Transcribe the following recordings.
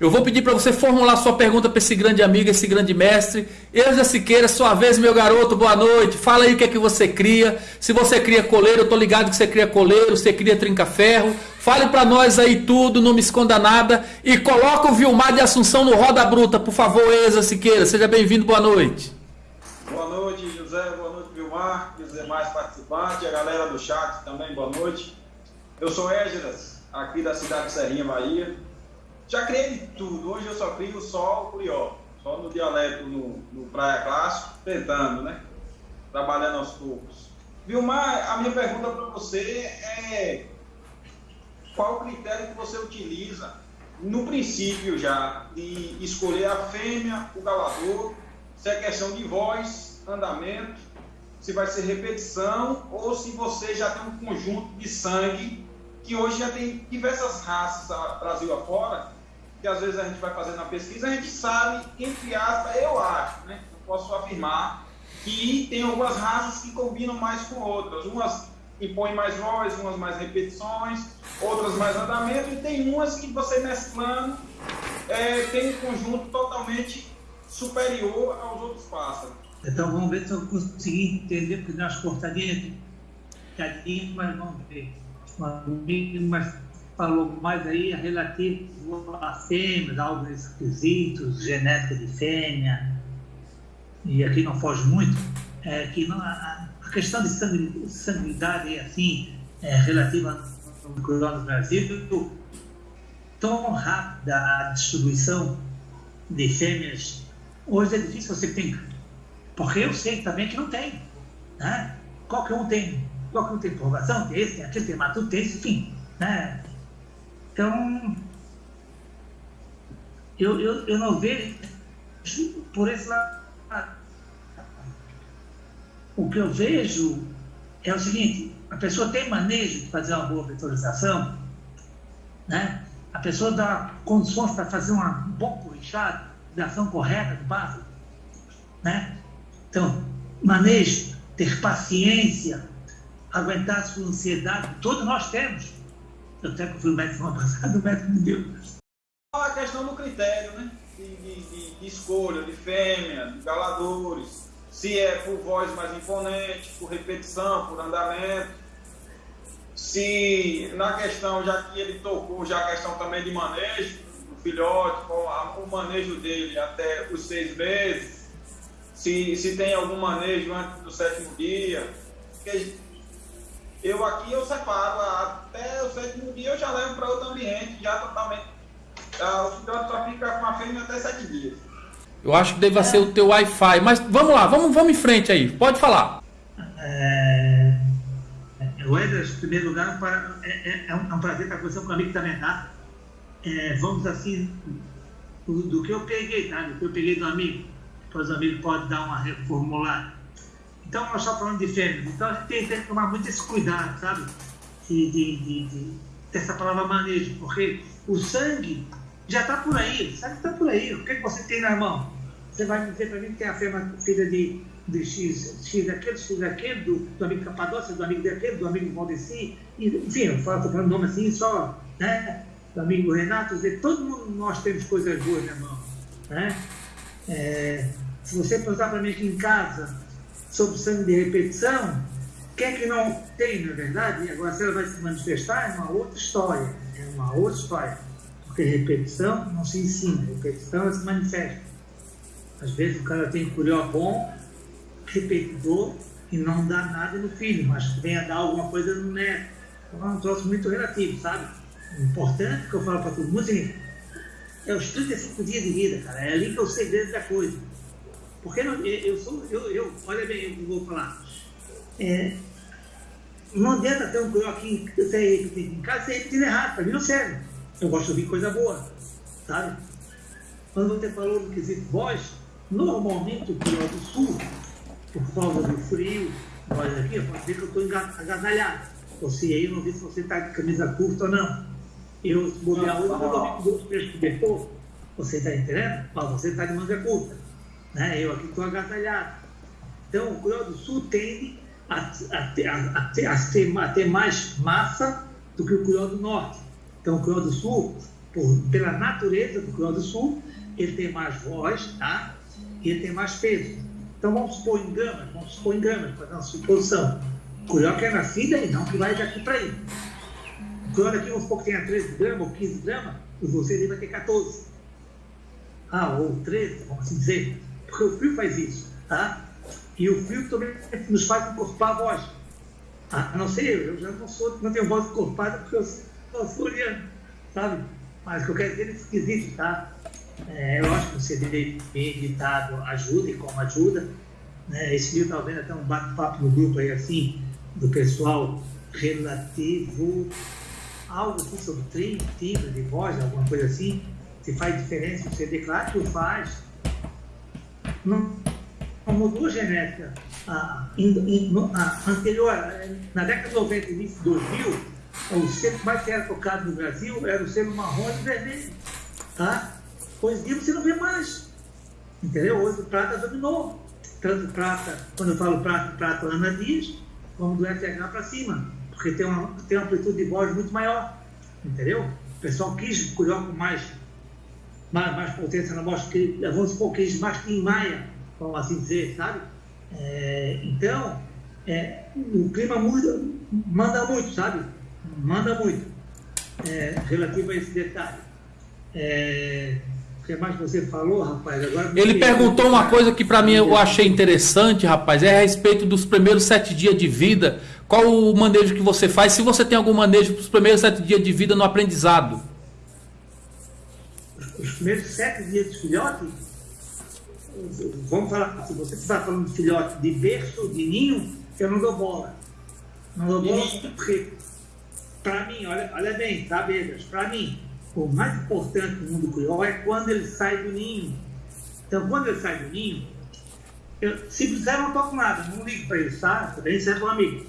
Eu vou pedir para você formular sua pergunta para esse grande amigo, esse grande mestre. Eusa Siqueira, sua vez, meu garoto, boa noite. Fala aí o que é que você cria. Se você cria coleiro, eu tô ligado que você cria coleiro, você cria trinca-ferro. Fale para nós aí tudo, não me esconda nada. E coloca o Vilmar de Assunção no Roda Bruta, por favor, Eusa Siqueira. Seja bem-vindo, boa noite. Boa noite, José. Boa noite, Vilmar. E os demais participantes, a galera do chat também, boa noite. Eu sou Égidas, aqui da cidade de Serrinha, Bahia. Já criei de tudo. Hoje eu só crio só o curió. Só no dialeto, no, no Praia Clássico, tentando, né? Trabalhando aos poucos. Vilmar, a minha pergunta para você é qual o critério que você utiliza no princípio já de escolher a fêmea, o galador, se é questão de voz, andamento, se vai ser repetição ou se você já tem um conjunto de sangue que hoje já tem diversas raças Brasil afora que às vezes a gente vai fazendo a pesquisa, a gente sabe, entre aspas, eu acho, né? Não posso afirmar que tem algumas raças que combinam mais com outras. Umas impõem mais voz, umas mais repetições, outras mais andamento, e tem umas que você mesclando é, tem um conjunto totalmente superior aos outros pássaros. Então vamos ver se eu consegui entender, porque nós cortadinhas, mas vamos ver. Mas falou mais aí relativo a fêmeas, algo esquisitos, genética de fêmea, e aqui não foge muito, é que não, a, a, questão de sanguinidade assim, é, relativa ao no Brasil, tão rápida a distribuição de fêmeas, hoje é difícil você ter, porque eu sei também que não tem, né? Qualquer um tem, qualquer um tem tem esse, tem aquele, tem matuto, tem esse, enfim, né? Então, eu, eu, eu não vejo por esse lado. O que eu vejo é o seguinte, a pessoa tem manejo de fazer uma boa vetorização, né? a pessoa dá condições para fazer um bom corrichado, da ação correta do básico. Né? Então, manejo, ter paciência, aguentar a sua ansiedade, todos nós temos. Eu até que fui médico semana passada, o médico me deu. A questão do critério, né? De, de, de, escolha, de fêmea, de galadores. Se é por voz mais imponente, por repetição, por andamento. Se na questão, já que ele tocou, já a questão também de manejo, o filhote, o manejo dele até os seis meses. Se, se tem algum manejo antes do sétimo dia. Porque eu aqui eu separo, até o sétimo dia eu já levo para outro ambiente, já totalmente. O filhote só fica com a fêmea até sete dias. Eu acho que deve é. ser o teu Wi-Fi, mas vamos lá, vamos, vamos em frente aí, pode falar. É, Wedas, em primeiro lugar, para, é, é, é, um, é um prazer estar conversando com o amigo também, tá? É, vamos assim, do, do, que eu peguei, tá? Do que eu peguei do amigo, depois o amigo pode dar uma reformulada. Então, nós estamos falando de fêmeas. Então, a gente tem, que tomar muito esse cuidado, sabe? De, de, de, de dessa palavra manejo, porque o sangue já está por aí, o sangue está por aí. O que, que você tem na mão? Você vai dizer para mim que tem a fêmea filha de, de X, X daquele, X daquele, do, do amigo Capadócia, do amigo daquele, do amigo Valdeci, enfim, eu estou falando nome assim só, né? Do amigo Renato, dizer, todo mundo nós temos coisas boas na mão, né? É, se você perguntar para mim aqui em casa, sobre sangue de repetição, quem é que não tem, na verdade? Agora, se ela vai se manifestar, é uma outra história. É uma outra história. Porque repetição não se ensina, repetição ela se manifesta. Às vezes o cara tem curió bom, repetidor, e não dá nada no filho, mas vem a dar alguma coisa no neto. Então é um troço muito relativo, sabe? O importante que eu falo para todo mundo é os 35 dias de vida, cara. É ali que é o segredo da coisa. Porque não, eu sou, eu, eu, olha bem, eu vou falar. É, não adianta ter um aqui em casa sem repetir errado, para mim não serve. Eu gosto de ouvir coisa boa, sabe? Quando você falou do quesito voz, normalmente o crioulo do sul, por causa do frio, voz aqui, pode ser que eu estou agasalhado. Ou se aí eu não vi se você está de camisa curta ou não. Eu, se bobear hoje, eu vou dormir com dois, três cobertor. Você está entendendo? Mas você está de manga curta. Né? Eu aqui estou agasalhado. Então, o Cruel do Sul tende a, a, a, a, a, ter, mais massa do que o Cruel do Norte. Então, o Cruel do Sul, por, pela natureza do Curió do Sul, ele tem mais voz, tá? E ele tem mais peso. Então vamos supor em gramas, vamos supor em gramas, para uma suposição. Curió que é nascida e não que vai daqui para aí. Curió daqui, vamos supor que tenha 13 gramas ou 15 gramas, e você vai ter 14. Ah, ou 13, vamos assim dizer. Porque o frio faz isso, tá? E o frio também nos faz encorpar a voz. A não ser eu, eu já não sou, não tenho voz encorpada porque eu sou soriano, sabe? Mas o que eu quero dizer é esquisito, tá? É, eu acho que o CD bem editado ajuda e como ajuda. Né? Esse livro está vendo até um bate-papo no grupo aí assim, do pessoal relativo, algo assim sobre timbre de voz, alguma coisa assim, se faz diferença no CD, claro que faz. Não, não mudou a genética. A, a, anterior, na década de 90 início de 2000, o selo mais que era tocado no Brasil era o selo marrom e vermelho. Tá? Hoje em dia você não vê mais. Entendeu? Hoje o prata dominou. Tanto prata, quando eu falo prata, prata Ana Dias, como do FH para cima. Porque tem uma, tem uma amplitude de voz muito maior. Entendeu? O pessoal quis colher com mais, mais, mais potência na voz, que, vamos supor, quis mais Tim Maia, vamos assim dizer, sabe? É, então, é, o clima muda, manda muito, sabe? Manda muito é, relativo a esse detalhe. É, o que mais você falou, rapaz? Agora Ele perguntou uma coisa que para mim eu achei interessante, rapaz, é a respeito dos primeiros sete dias de vida. Qual o manejo que você faz? Se você tem algum manejo para os primeiros sete dias de vida no aprendizado? Os primeiros sete dias de filhote? Vamos falar, se você está falando de filhote de berço, de ninho, eu não dou bola. Não dou bola porque, para mim, olha, olha bem, tá, Bedas? Para mim, o mais importante no mundo crioulo é quando ele sai do ninho. Então, quando ele sai do ninho, eu, se eu não toco nada, não ligo para ele, tá? Também serve um amigo.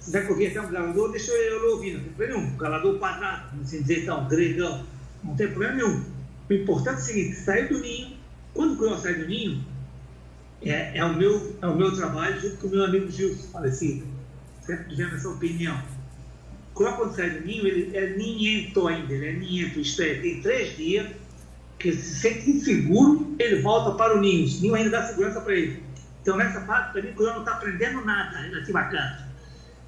Se quiser ouvir até um galador, deixa eu ouvir, não tem problema nenhum. Galador quadrado, não sei dizer então, gregão, não tem problema nenhum. O importante é o seguinte: sair do ninho, quando o crioulo sai do ninho, é, é, o meu, é o meu trabalho junto com o meu amigo Gilson, falecido. Sempre tivemos essa opinião quando sai do ninho, ele é ninhento ainda, ele é ninhento, isto é, tem três dias que ele se sente inseguro, ele volta para o ninho. O ninho ainda dá segurança para ele. Então, nessa parte, para mim, o não está aprendendo nada relativo a canto.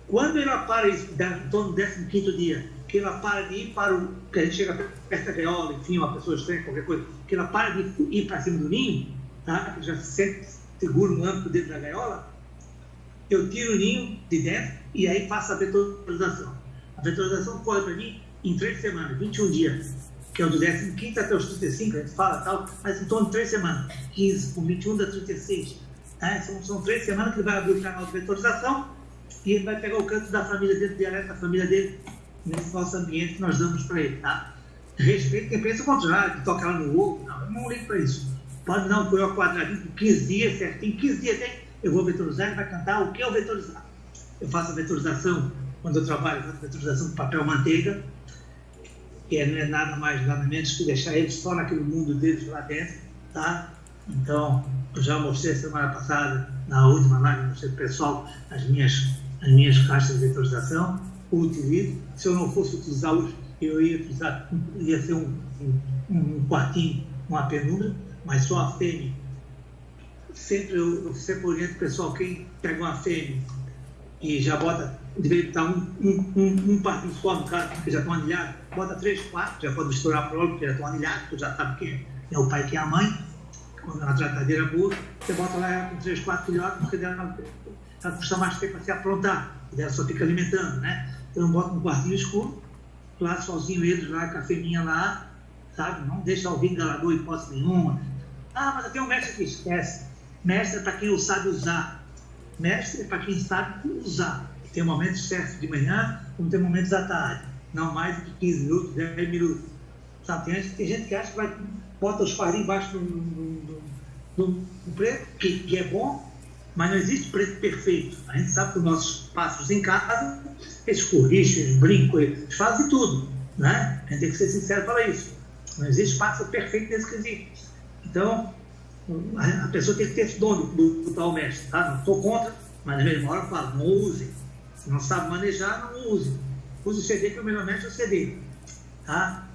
Quando ele para isso, em torno do 15 dia, que ela para de ir para o. que a gente chega perto da gaiola, enfim, uma pessoa estranha, qualquer coisa, que ela para de ir para cima do ninho, tá? já se sente seguro no âmbito dentro da gaiola, eu tiro o ninho de dentro e aí faço a vetorização. A vetorização corre para mim em três semanas, 21 dias, que é o do 15 até os 35, a gente fala tal, mas em torno de três semanas, 15 com 21 dá 36. Tá? São, são três semanas que ele vai abrir o canal de vetorização e ele vai pegar o canto da família dele, o dialeto da família dele, nesse nosso ambiente que nós damos para ele. Tá? Respeito quem pensa o contrário, que toca lá no ovo, não, eu não ligo para isso. Pode não, foi o quadradinho com 15 dias, certinho, 15 dias tem, eu vou vetorizar, ele vai cantar o que eu vetorizar. Eu faço a vetorização quando eu trabalho com a vetorização de papel manteiga, que é, não é nada mais, nada menos que deixar eles só naquele mundo deles lá dentro, tá? Então, eu já mostrei semana passada, na última live, mostrei pessoal as minhas, as minhas caixas de vetorização, utilizo. Se eu não fosse utilizá-los, eu ia utilizar, ia ser um, um, um quartinho, uma penumbra, mas só a fêmea. Sempre eu, eu sempre oriento o pessoal, quem pega uma fêmea e já bota deveria estar um, um, um, um par só no caso, porque já estão anilhados, bota três, quatro, já pode misturar a prole, porque já estão anilhados, tu já sabe quem é o pai quem é a mãe, quando é uma tratadeira boa, você bota lá com três, quatro filhotes, porque ela, ela custa mais tempo para se aprontar, e ela só fica alimentando, né? Então bota um quartinho escuro, lá sozinho eles lá, com a fêmea lá, sabe? Não deixa alguém galador hipótese nenhuma. Ah, mas tem um mestre que esquece. Mestre é para quem sabe usar. Mestre é para quem sabe usar. Tem momentos certos de manhã, como tem momentos à tarde. Não mais do que 15 minutos, 10 minutos. Sabe? Tem, tem gente que acha que vai, bota os farinhos embaixo do, do, do, do preto, que, que, é bom, mas não existe preto perfeito. A gente sabe que os nossos pássaros em casa, eles corrigem, eles brincam, eles fazem tudo. Né? A gente tem que ser sincero para isso. Não existe pássaro perfeito nesse quesito. Então, a pessoa tem que ter esse dom do, tal mestre. Tá? Não estou contra, mas na mesma hora eu falo, não use não sabe manejar, não use. Use o CD que é o melhor mestre é o CD. Tá?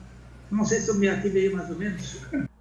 Não sei se eu me ativei mais ou menos.